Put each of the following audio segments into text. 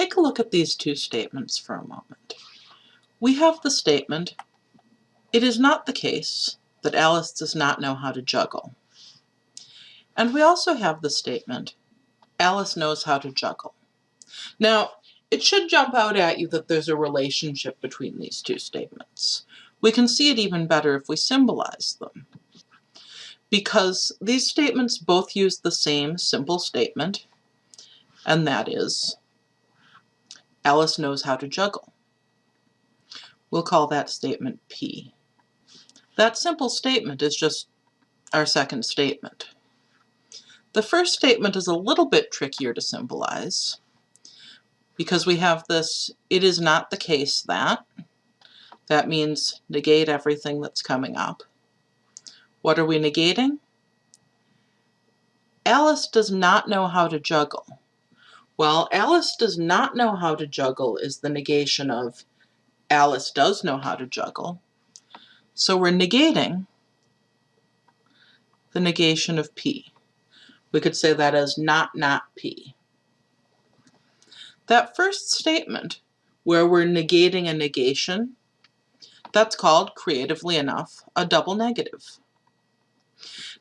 take a look at these two statements for a moment. We have the statement, it is not the case that Alice does not know how to juggle. And we also have the statement, Alice knows how to juggle. Now, it should jump out at you that there's a relationship between these two statements. We can see it even better if we symbolize them. Because these statements both use the same simple statement, and that is, Alice knows how to juggle. We'll call that statement P. That simple statement is just our second statement. The first statement is a little bit trickier to symbolize because we have this, it is not the case that. That means negate everything that's coming up. What are we negating? Alice does not know how to juggle. Well, Alice does not know how to juggle is the negation of Alice does know how to juggle. So we're negating the negation of P. We could say that as not not P. That first statement, where we're negating a negation, that's called, creatively enough, a double negative.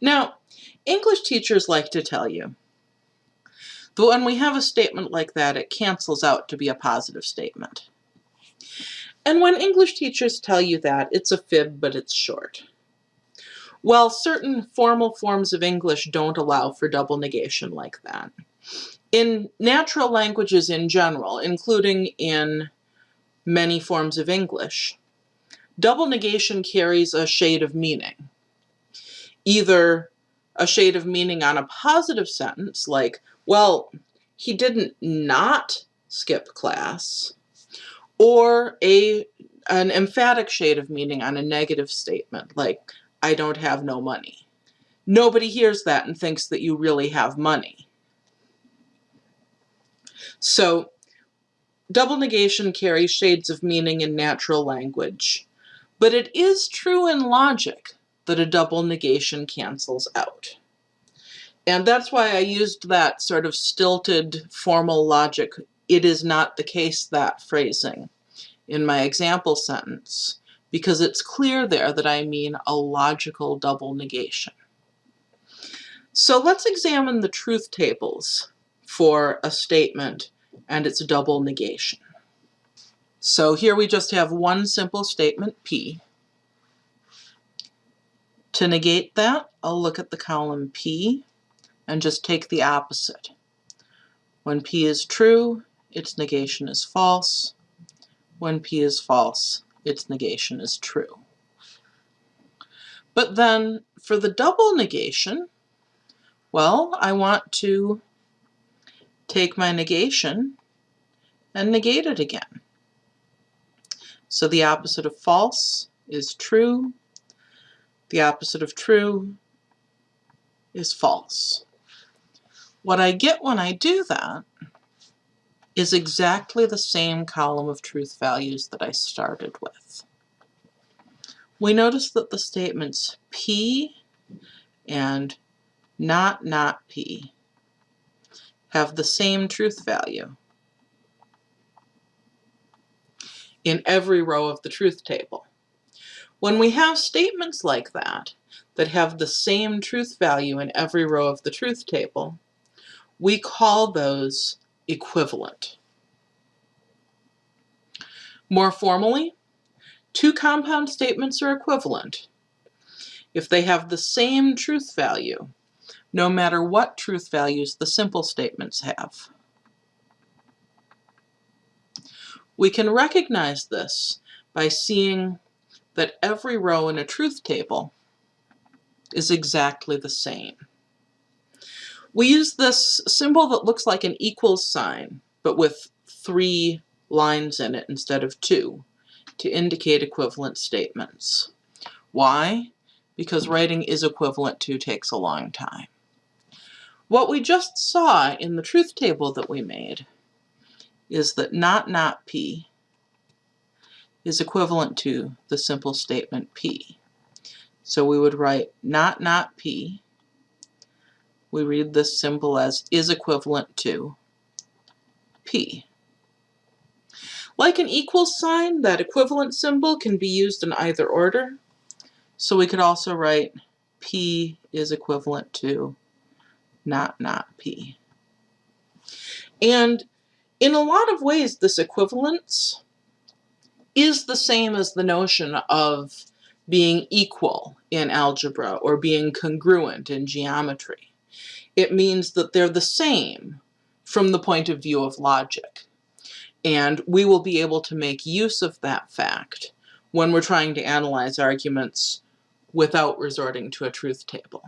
Now, English teachers like to tell you that when we have a statement like that, it cancels out to be a positive statement. And when English teachers tell you that, it's a fib, but it's short. Well, certain formal forms of English don't allow for double negation like that. In natural languages in general, including in many forms of English, double negation carries a shade of meaning. Either a shade of meaning on a positive sentence, like, well, he didn't not skip class, or a an emphatic shade of meaning on a negative statement, like, I don't have no money. Nobody hears that and thinks that you really have money. So double negation carries shades of meaning in natural language, but it is true in logic that a double negation cancels out. And that's why I used that sort of stilted formal logic, it is not the case that phrasing in my example sentence, because it's clear there that I mean a logical double negation. So let's examine the truth tables for a statement and its double negation. So here we just have one simple statement, P. To negate that, I'll look at the column P and just take the opposite. When P is true, its negation is false. When P is false, its negation is true. But then for the double negation, well, I want to take my negation and negate it again. So the opposite of false is true. The opposite of true is false. What I get when I do that is exactly the same column of truth values that I started with. We notice that the statements P and not not P have the same truth value in every row of the truth table. When we have statements like that, that have the same truth value in every row of the truth table, we call those equivalent. More formally, two compound statements are equivalent if they have the same truth value, no matter what truth values the simple statements have. We can recognize this by seeing that every row in a truth table is exactly the same. We use this symbol that looks like an equals sign, but with three lines in it instead of two, to indicate equivalent statements. Why? Because writing is equivalent to takes a long time. What we just saw in the truth table that we made is that not not P is equivalent to the simple statement P. So we would write not not P we read this symbol as is equivalent to P. Like an equal sign, that equivalent symbol can be used in either order. So we could also write P is equivalent to not not P. And in a lot of ways, this equivalence is the same as the notion of being equal in algebra or being congruent in geometry. It means that they're the same from the point of view of logic. And we will be able to make use of that fact when we're trying to analyze arguments without resorting to a truth table.